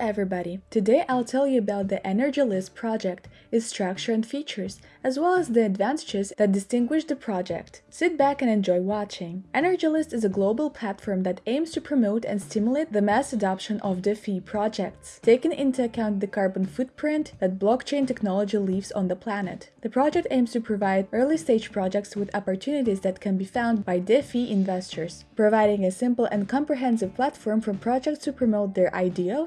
everybody! Today I'll tell you about the Energy List project, its structure and features, as well as the advantages that distinguish the project. Sit back and enjoy watching. Energy List is a global platform that aims to promote and stimulate the mass adoption of DeFi projects, taking into account the carbon footprint that blockchain technology leaves on the planet. The project aims to provide early-stage projects with opportunities that can be found by DeFi investors, providing a simple and comprehensive platform for projects to promote their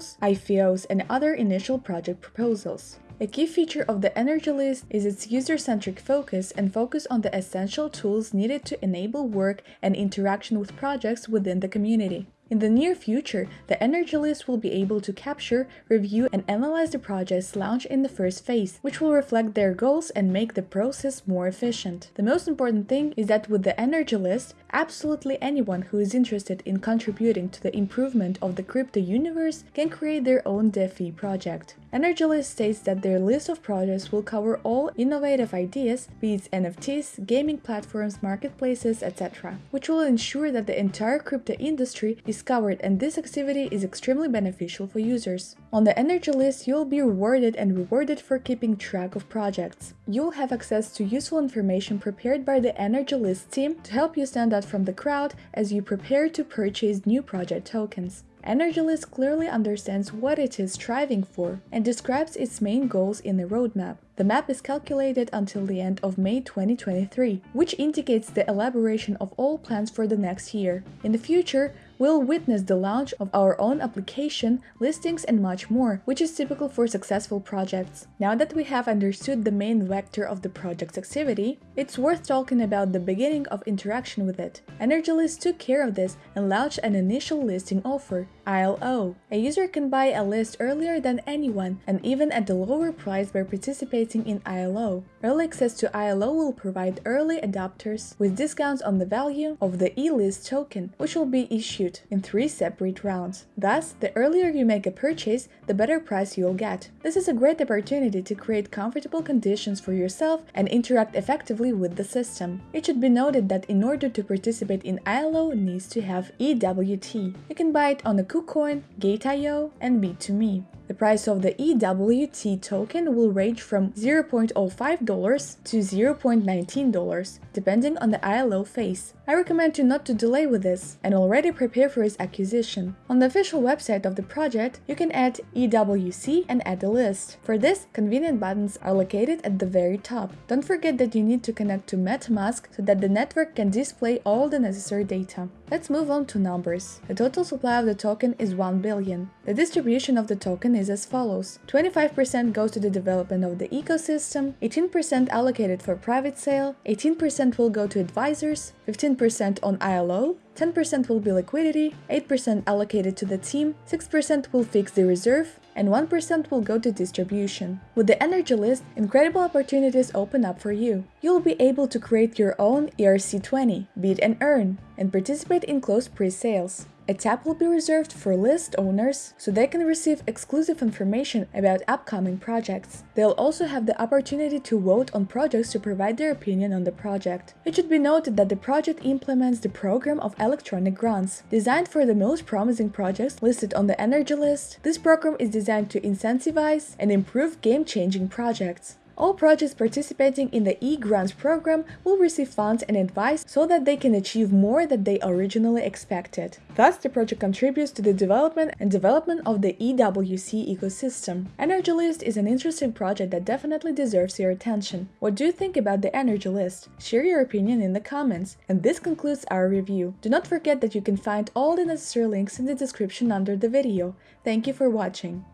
IDOs, IFOs, and other initial project proposals. A key feature of the Energy List is its user-centric focus and focus on the essential tools needed to enable work and interaction with projects within the community. In the near future, the Energy List will be able to capture, review, and analyze the projects launched in the first phase, which will reflect their goals and make the process more efficient. The most important thing is that with the Energy List, absolutely anyone who is interested in contributing to the improvement of the crypto universe can create their own DeFi project. Energy List states that their list of projects will cover all innovative ideas, be it NFTs, gaming platforms, marketplaces, etc., which will ensure that the entire crypto industry is covered and this activity is extremely beneficial for users. On the Energy List, you'll be rewarded and rewarded for keeping track of projects. You'll have access to useful information prepared by the Energy List team to help you stand out from the crowd as you prepare to purchase new project tokens. EnergyList clearly understands what it is striving for and describes its main goals in the roadmap. The map is calculated until the end of May 2023, which indicates the elaboration of all plans for the next year. In the future, we'll witness the launch of our own application, listings and much more, which is typical for successful projects. Now that we have understood the main vector of the project's activity, it's worth talking about the beginning of interaction with it. EnergyList took care of this and launched an initial listing offer, ILO. A user can buy a list earlier than anyone and even at a lower price by participating in ILO. Early access to ILO will provide early adopters with discounts on the value of the E-list token, which will be issued in three separate rounds. Thus, the earlier you make a purchase, the better price you'll get. This is a great opportunity to create comfortable conditions for yourself and interact effectively with the system. It should be noted that in order to participate in ILO needs to have EWT. You can buy it on the KuCoin, Gate.io, and B2Me. The price of the EWT token will range from $0.05 to $0.19, depending on the ILO phase. I recommend you not to delay with this and already prepare for its acquisition. On the official website of the project, you can add EWC and add a list. For this, convenient buttons are located at the very top. Don't forget that you need to connect to MetaMask so that the network can display all the necessary data. Let's move on to numbers. The total supply of the token is 1 billion. The distribution of the token is as follows. 25% goes to the development of the ecosystem, 18% allocated for private sale, 18% will go to advisors, 15% on ILO, 10% will be liquidity, 8% allocated to the team, 6% will fix the reserve, and 1% will go to distribution. With the Energy List, incredible opportunities open up for you. You'll be able to create your own ERC20, bid and earn, and participate in closed pre-sales. A tab will be reserved for list owners so they can receive exclusive information about upcoming projects. They'll also have the opportunity to vote on projects to provide their opinion on the project. It should be noted that the project implements the program of electronic grants. Designed for the most promising projects listed on the Energy List, this program is designed to incentivize and improve game-changing projects. All projects participating in the e-grants program will receive funds and advice so that they can achieve more than they originally expected. Thus, the project contributes to the development and development of the EWC ecosystem. Energy List is an interesting project that definitely deserves your attention. What do you think about the Energy List? Share your opinion in the comments. And this concludes our review. Do not forget that you can find all the necessary links in the description under the video. Thank you for watching.